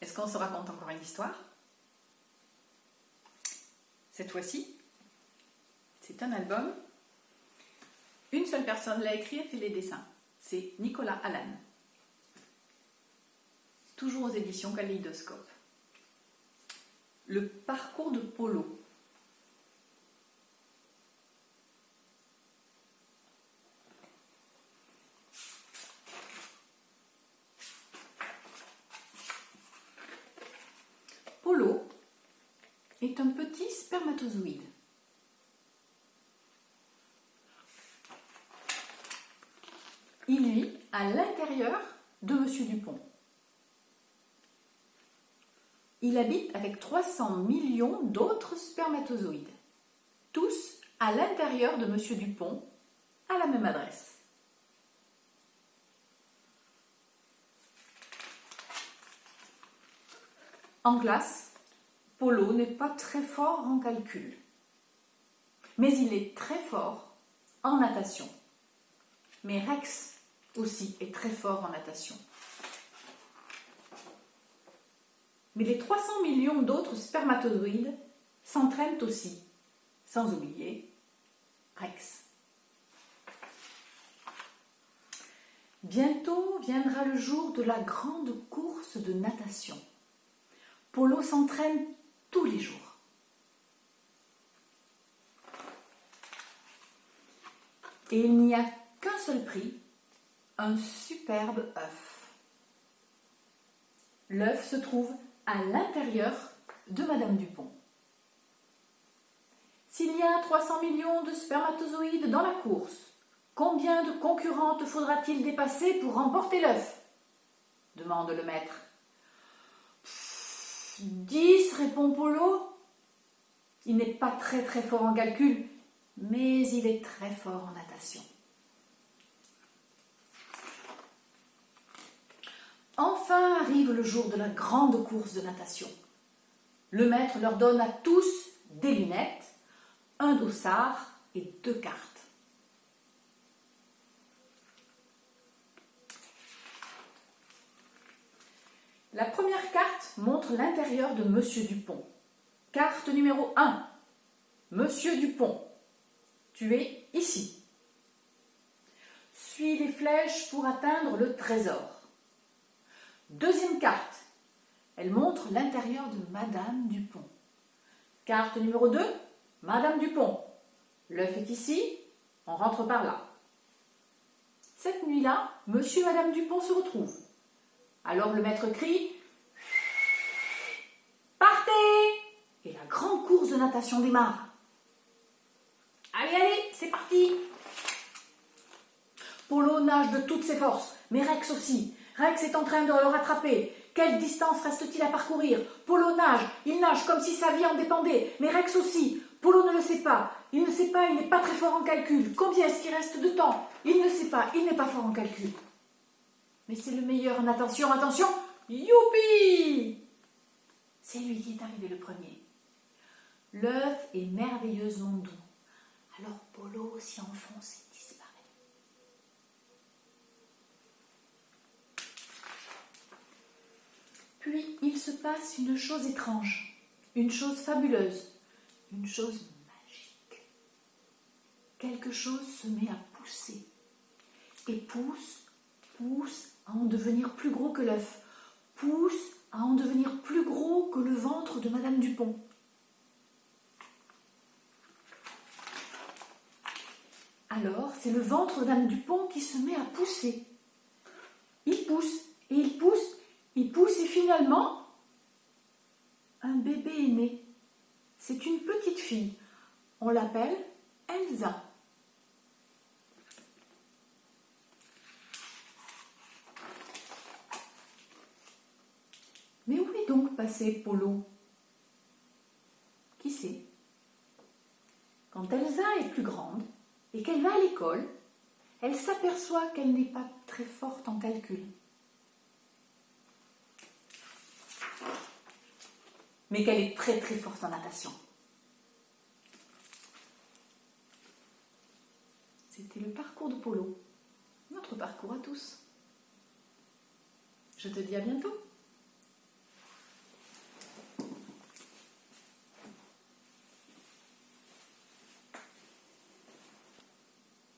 Est-ce qu'on se raconte encore une histoire? Cette fois-ci, c'est un album. Une seule personne l'a écrit et fait les dessins. C'est Nicolas Allan. Toujours aux éditions Kaléidoscope. Le parcours de. Polo est un petit spermatozoïde. Il vit à l'intérieur de Monsieur Dupont. Il habite avec 300 millions d'autres spermatozoïdes, tous à l'intérieur de Monsieur Dupont, à la même adresse. En classe, Polo n'est pas très fort en calcul, mais il est très fort en natation. Mais Rex aussi est très fort en natation. Mais les 300 millions d'autres spermatozoïdes s'entraînent aussi, sans oublier Rex. Bientôt viendra le jour de la grande course de natation. Polo s'entraîne tous les jours. Et il n'y a qu'un seul prix, un superbe œuf. L'œuf se trouve à l'intérieur de Madame Dupont. S'il y a 300 millions de spermatozoïdes dans la course, combien de concurrentes faudra-t-il dépasser pour remporter l'œuf? demande le maître. Dix, répond Polo. Il n'est pas très très fort en calcul, mais il est très fort en natation. Enfin arrive le jour de la grande course de natation. Le maître leur donne à tous des lunettes, un dossard et deux cartes. La première carte montre l'intérieur de Monsieur Dupont. Carte numéro 1. Monsieur Dupont, tu es ici. Suis les flèches pour atteindre le trésor. Deuxième carte. Elle montre l'intérieur de Madame Dupont. Carte numéro 2. Madame Dupont. L'œuf est ici. On rentre par là. Cette nuit-là, Monsieur et Madame Dupont se retrouvent. Alors le maître crie Partez Et la grande course de natation démarre. Allez, allez, c'est parti Polo nage de toutes ses forces, mais Rex aussi. Rex est en train de le rattraper. Quelle distance reste-t-il à parcourir? Polo nage, il nage comme si sa vie en dépendait, mais Rex aussi. Polo ne le sait pas. Il ne sait pas, il n'est pas très fort en calcul. Combien est-ce qu'il reste de temps? Il ne sait pas, il n'est pas fort en calcul. Mais c'est le meilleur en attention, attention Youpi C'est lui qui est arrivé le premier. L'œuf est merveilleusement doux. Alors Polo s'y enfonce et disparaît. Puis il se passe une chose étrange, une chose fabuleuse, une chose magique. Quelque chose se met à pousser et pousse, pousse à en devenir plus gros que l'œuf, pousse à en devenir plus gros que le ventre de Madame Dupont. Alors, c'est le ventre de Madame Dupont qui se met à pousser. Il pousse, et il pousse, il pousse, et finalement, un bébé est né. C'est une petite fille. On l'appelle Elsa. Mais passé Polo Qui sait? Quand Elsa est plus grande et qu'elle va à l'école, elle s'aperçoit qu'elle n'est pas très forte en calcul. Mais qu'elle est très très forte en natation. C'était le parcours de Polo, notre parcours à tous. Je te dis à bientôt.